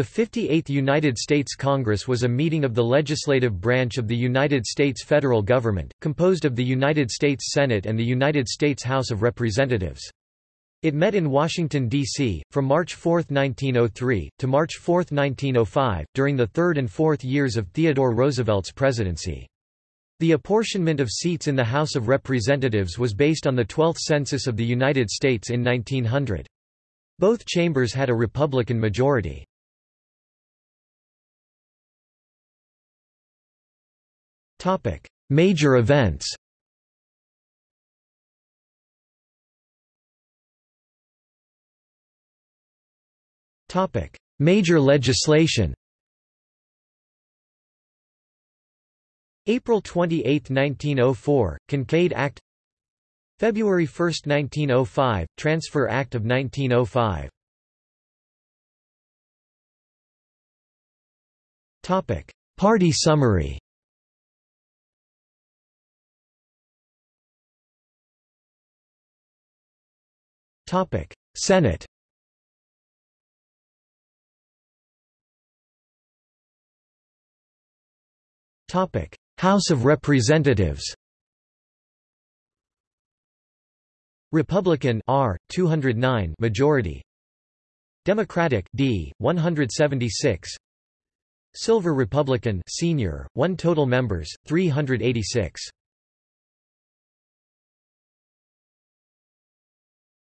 The 58th United States Congress was a meeting of the legislative branch of the United States federal government, composed of the United States Senate and the United States House of Representatives. It met in Washington, D.C., from March 4, 1903, to March 4, 1905, during the third and fourth years of Theodore Roosevelt's presidency. The apportionment of seats in the House of Representatives was based on the 12th Census of the United States in 1900. Both chambers had a Republican majority. Topic: Major events. Topic: Major legislation. April 28, 1904, Kinkaid Act February 1, 1905, Transfer Act of 1905 Party summary Senate. Topic. House of Representatives. Republican R 209 majority. Democratic D 176 Silver Republican senior 1 total members 386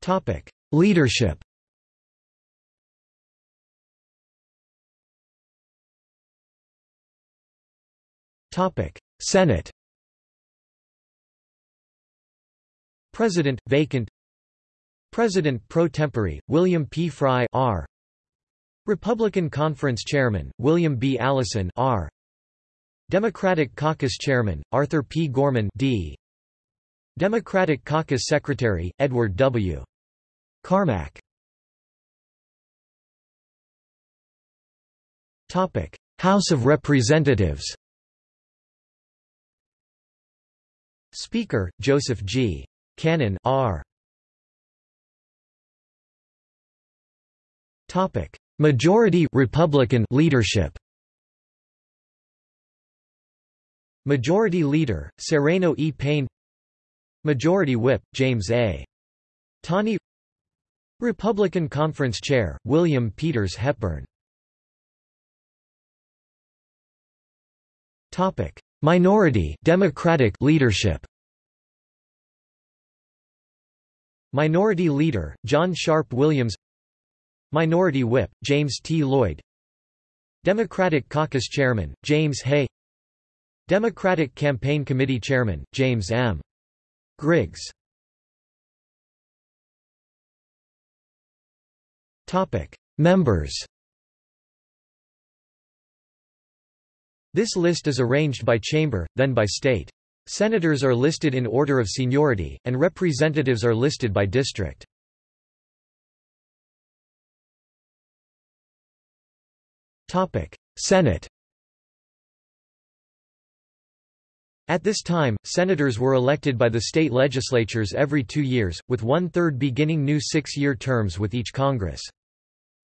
Topic: Leadership. Topic: Senate. President vacant. President pro tempore William P. Frye R. Republican Conference Chairman William B. Allison R. Democratic Caucus Chairman Arthur P. Gorman D. Democratic Caucus Secretary Edward W. Carmack House of Representatives Speaker, Joseph G. Cannon R. Topic: Majority Republican leadership. Majority Leader, Sereno E. Payne Majority Whip, James A. Tawney Republican Conference Chair, William Peters Hepburn. Minority Democratic leadership. Minority Leader, John Sharp Williams. Minority Whip, James T. Lloyd. Democratic Caucus Chairman, James Hay. Democratic Campaign Committee Chairman, James M. Griggs Members This list is arranged by chamber, then by state. Senators are listed in order of seniority, and representatives are listed by district. Senate At this time, senators were elected by the state legislatures every two years, with one-third beginning new six-year terms with each Congress.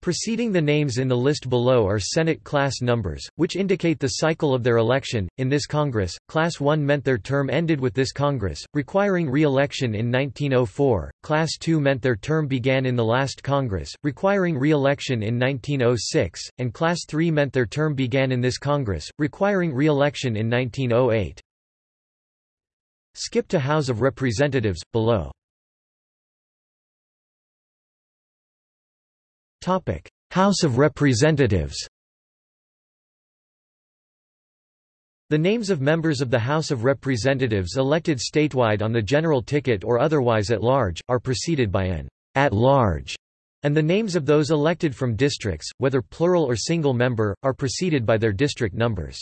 Preceding the names in the list below are Senate class numbers, which indicate the cycle of their election. In this Congress, Class 1 meant their term ended with this Congress, requiring re-election in 1904, Class 2 meant their term began in the last Congress, requiring re-election in 1906, and Class 3 meant their term began in this Congress, requiring re-election in 1908. Skip to House of Representatives, below. House of Representatives The names of members of the House of Representatives elected statewide on the general ticket or otherwise at large, are preceded by an at-large, and the names of those elected from districts, whether plural or single member, are preceded by their district numbers.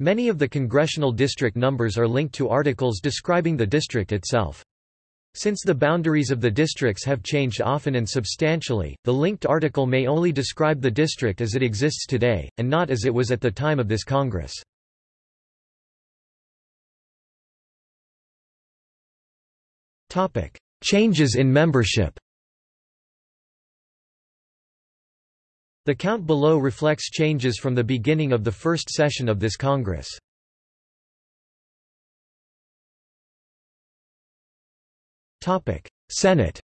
Many of the congressional district numbers are linked to articles describing the district itself. Since the boundaries of the districts have changed often and substantially, the linked article may only describe the district as it exists today, and not as it was at the time of this Congress. Changes in membership The count below reflects changes from the beginning of the first session of this Congress. Senate.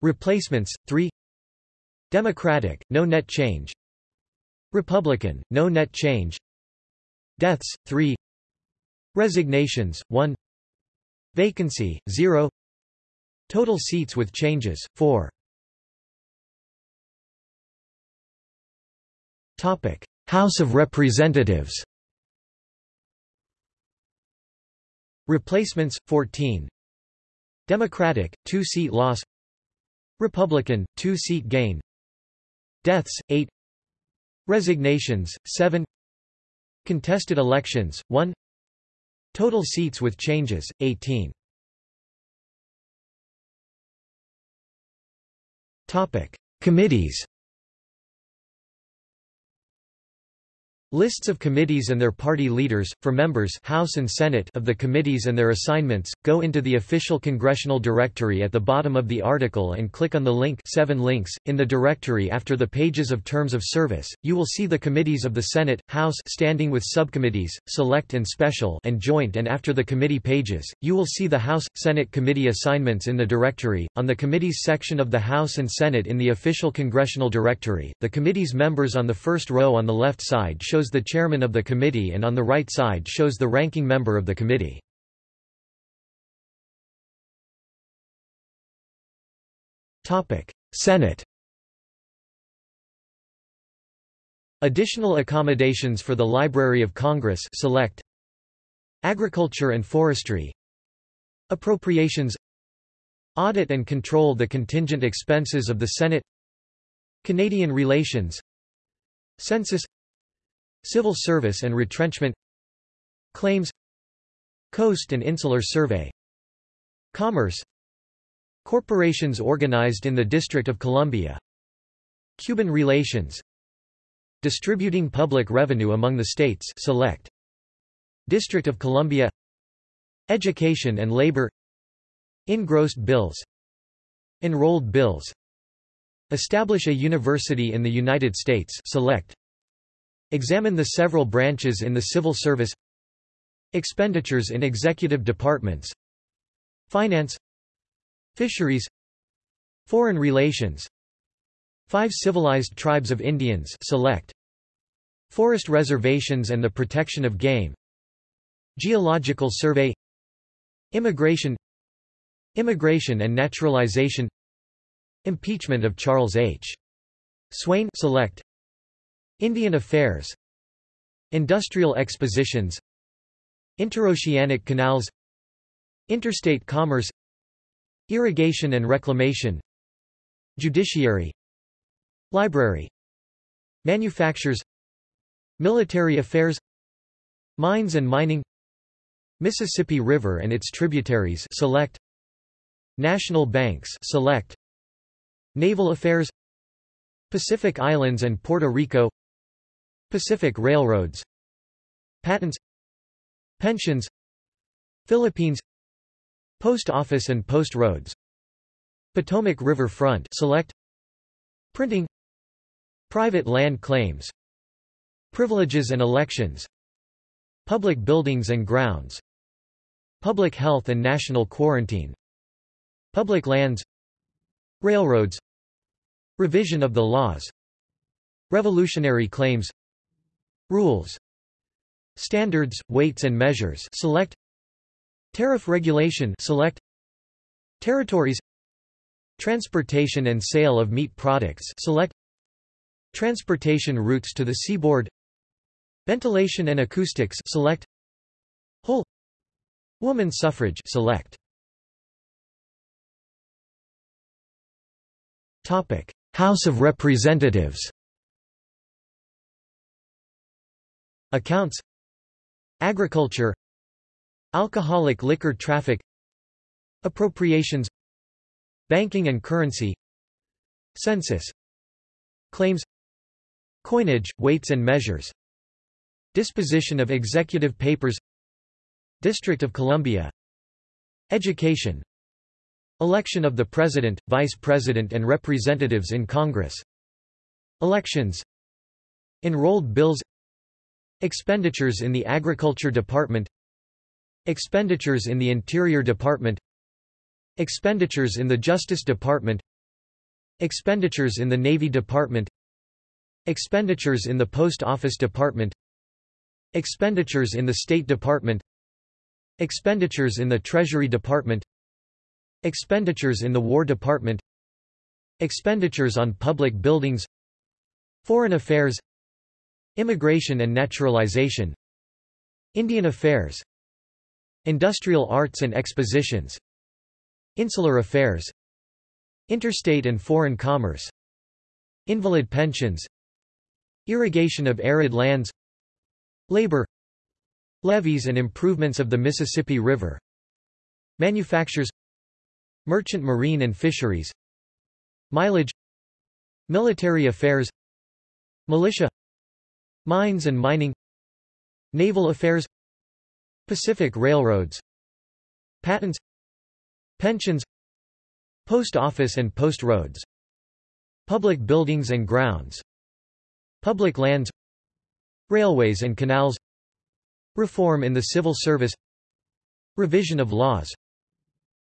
Replacements, 3 Democratic, no net change. Republican, no net change. Deaths, 3 Resignations, 1 Vacancy, 0 Total seats with changes, 4 House of Representatives Replacements, 14 Democratic, 2-seat loss. Republican, 2-seat gain. Deaths, 8 Resignations, 7 Contested elections, 1 Total seats with changes, 18 Committees Lists of committees and their party leaders, for members House and Senate of the committees and their assignments, go into the official congressional directory at the bottom of the article and click on the link 7 links. In the directory after the pages of terms of service, you will see the committees of the Senate, House standing with subcommittees, select and special and joint and after the committee pages, you will see the House, Senate committee assignments in the directory. On the committees section of the House and Senate in the official congressional directory, the committee's members on the first row on the left side shows shows the chairman of the committee and on the right side shows the ranking member of the committee. Senate Additional accommodations for the Library of Congress select Agriculture and Forestry Appropriations Audit and control the contingent expenses of the Senate Canadian relations Census Civil Service and Retrenchment Claims Coast and Insular Survey Commerce Corporations organized in the District of Columbia Cuban relations Distributing public revenue among the states select District of Columbia Education and labor Engrossed bills Enrolled bills Establish a university in the United States select Examine the several branches in the civil service Expenditures in executive departments Finance Fisheries Foreign relations Five civilized tribes of Indians select Forest reservations and the protection of game Geological survey Immigration Immigration and naturalization Impeachment of Charles H. Swayne select Indian Affairs Industrial expositions Interoceanic canals Interstate commerce Irrigation and reclamation Judiciary Library Manufactures Military affairs Mines and mining Mississippi River and its tributaries select National banks select Naval affairs Pacific Islands and Puerto Rico Pacific Railroads. Patents. Pensions. Philippines. Post Office and Post Roads. Potomac River Front. Select. Printing. Private land claims. Privileges and elections. Public buildings and grounds. Public health and national quarantine. Public lands. Railroads. Revision of the laws. Revolutionary claims Rules Standards, weights and measures select Tariff regulation select Territories Transportation and sale of meat products select Transportation routes to the seaboard Ventilation and acoustics select Whole Woman suffrage select. Topic. House of Representatives Accounts Agriculture Alcoholic liquor traffic Appropriations Banking and currency Census Claims Coinage, weights and measures Disposition of executive papers District of Columbia Education Election of the President, Vice President and Representatives in Congress Elections Enrolled bills Expenditures in the Agriculture Department Expenditures in the Interior Department Expenditures in the Justice Department Expenditures in the Navy Department Expenditures in the Post Office Department Expenditures in the State Department Expenditures in the Treasury Department Expenditures in the War Department Expenditures on public buildings Foreign Affairs Immigration and Naturalization Indian Affairs Industrial Arts and Expositions Insular Affairs Interstate and Foreign Commerce Invalid Pensions Irrigation of arid lands Labor Levees and improvements of the Mississippi River Manufactures Merchant marine and fisheries Mileage Military affairs Militia Mines and mining Naval affairs Pacific Railroads Patents Pensions Post office and post roads Public buildings and grounds Public lands Railways and canals Reform in the civil service Revision of laws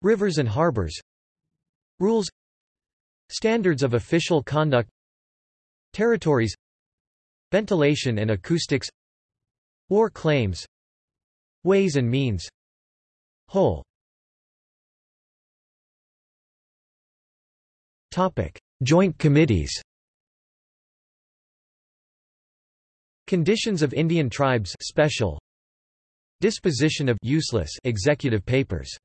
Rivers and harbors Rules Standards of official conduct Territories Ventilation and acoustics War claims Ways and means Whole Topic. Joint committees Conditions of Indian tribes special Disposition of useless executive papers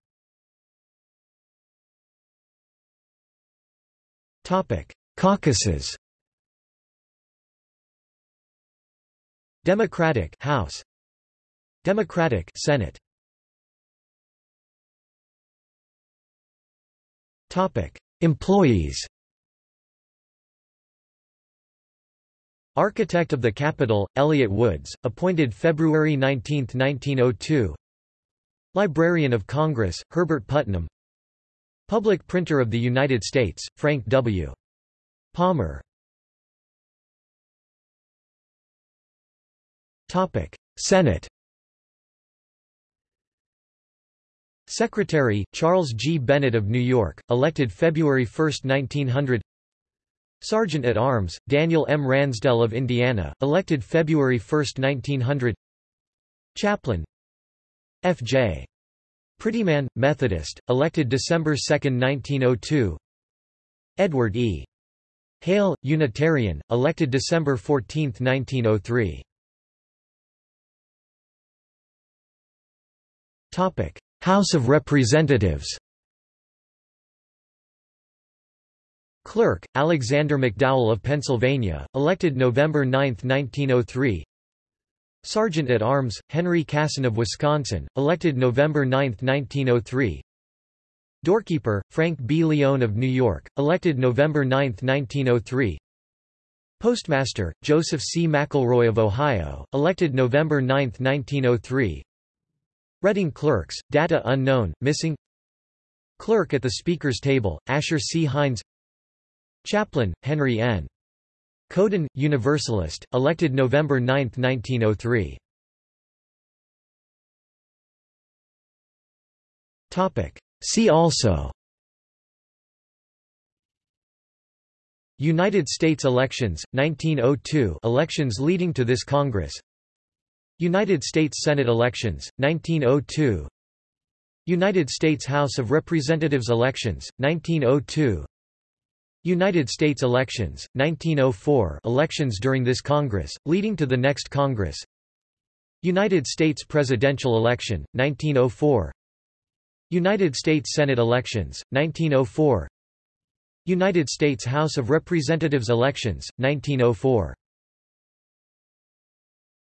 Topic: Caucuses. Democratic House. Democratic Senate. Topic: Employees. Architect of the Capitol, Elliott Woods, appointed February 19, 1902 Librarian of Congress, Herbert Putnam Public Printer of the United States, Frank W. Palmer Senate Secretary, Charles G. Bennett of New York, elected February 1, 1900 Sergeant at Arms, Daniel M. Ransdell of Indiana, elected February 1, 1900 Chaplain F.J. Prettyman, Methodist, elected December 2, 1902 Edward E. Hale, Unitarian, elected December 14, 1903 House of Representatives Clerk, Alexander McDowell of Pennsylvania, elected November 9, 1903 Sergeant at Arms, Henry Casson of Wisconsin, elected November 9, 1903 Doorkeeper, Frank B. Leone of New York, elected November 9, 1903 Postmaster, Joseph C. McElroy of Ohio, elected November 9, 1903 Reading Clerks, data unknown, missing Clerk at the Speaker's table, Asher C. Hinds Chaplain, Henry N. Coden, Universalist, elected November 9, 1903. See also United States elections, 1902 elections leading to this Congress United States Senate elections, 1902 United States House of Representatives elections, 1902 United States elections, 1904 elections during this Congress, leading to the next Congress. United States presidential election, 1904 United States Senate elections, 1904 United States House of Representatives elections, 1904